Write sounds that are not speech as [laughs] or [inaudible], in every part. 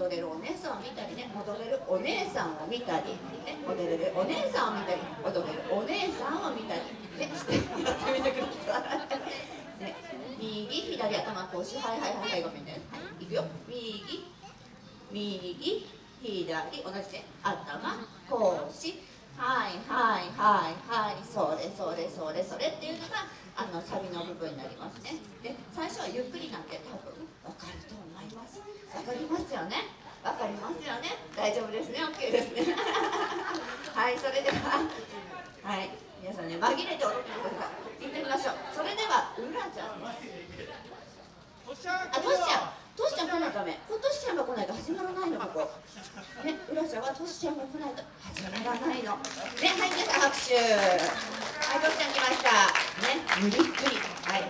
踊れるお姉さんを見たりね踊れるお姉さんを見たり、ね、踊れるお姉さんを見たり踊れるお姉さんを見たり、ね、して [laughs] やってみてください、ね、右左頭こうしはいはいはいはいごめんね、はい、いくよ。右右左同じね。頭腰。はいはいはいはい。それそれそれそれっていうのがあのサビの部分になりますね。で最初はゆっくりなんて多分。わかると思います。わかりますよね？わかりますよね？大丈夫ですね？OK ですね。[laughs] はいそれでははい皆さんね紛れて踊ってください行ってみましょう。それではうらちゃんです。あトシちゃん。トシちゃん来ないとダメ。トシちゃんが来ないと始まらないのここ。ねうらちゃんはトシちゃんが来ないと始まらないの。ねはい皆さん拍手。はい、どっちゃん来ました。ね、無理くり。はい。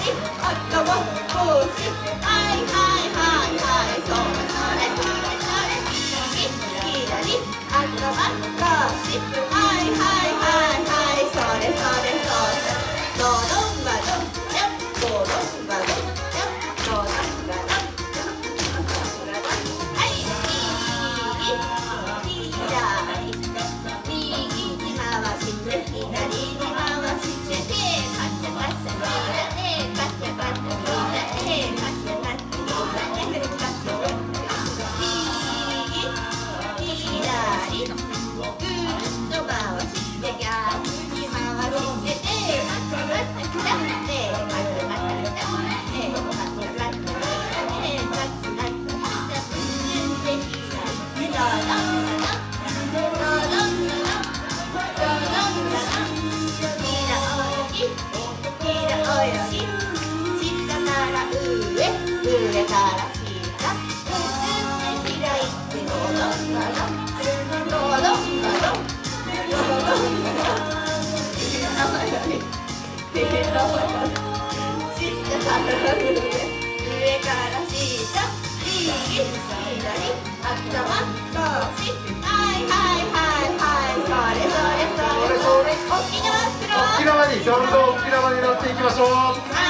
Daddy, up the one, 上上から下って開いていいいい沖縄にどんどん沖縄に乗っていきましょう、はい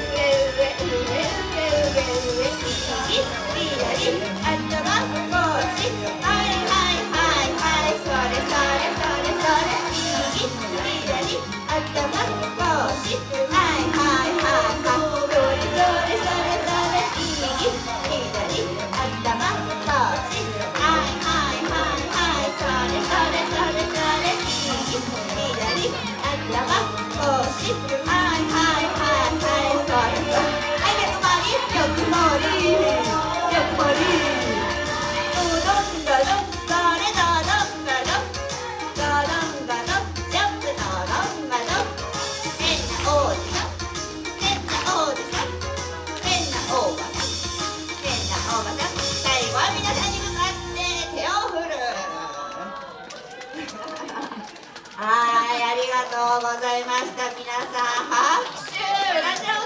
はいありがとうございました。皆さん拍手。